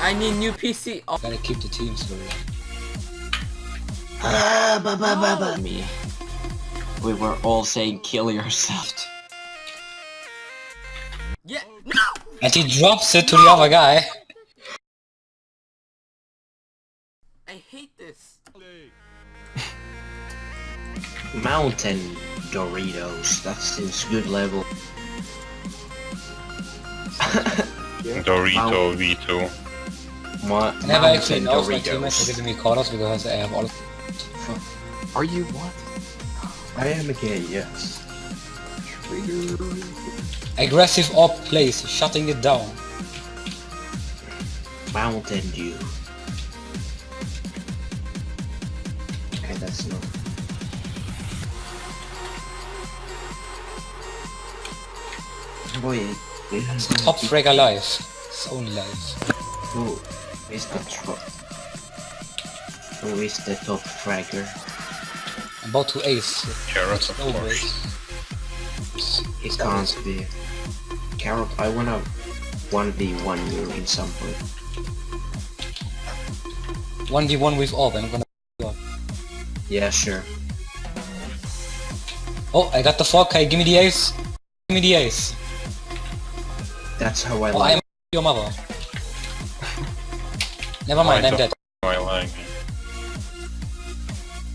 I need new PC. Oh, Gotta keep the team going. Ah, ba ba ba ba me. We were all saying kill yourself. yeah. No. And he drops it to the other guy. I hate this. Mountain Doritos. That seems good level. Dorito V2. Mo- I never actually Mountain knows my teammates are Doritos. giving me calls because I have all of them. Are you what? I am a gay, yes. Trigger. aggressive op plays, shutting it down. Mountain Dew. Okay, that's not. Boy, It's the top frag alive. It's only life. Who is the top? Who is the top fragger? I'm about to ace. Carrot, of No course. ways. It can't be. Carrot, I wanna 1v1 you in some point. 1v1 with all, and I'm gonna Yeah, sure. Oh, I got the 4k, give me the ace. Give me the ace. That's how I Oh, like I'm your mother. Never mind, I I'm dead. I like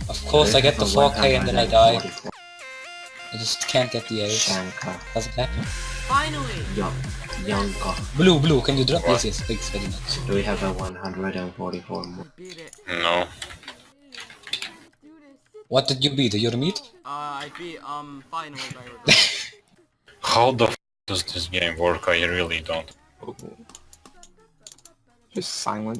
Of course I get the 4k and then I die. I just can't get the ace. Shanka. Does it happen? Finally. Young. Yanka. Blue, blue, can you drop? What? Yes, yes, thanks very much. Do we have a 144 more? No. What did you beat? Your meat? Uh, I beat um finally by. How the f does this game work? I really don't. Just silent.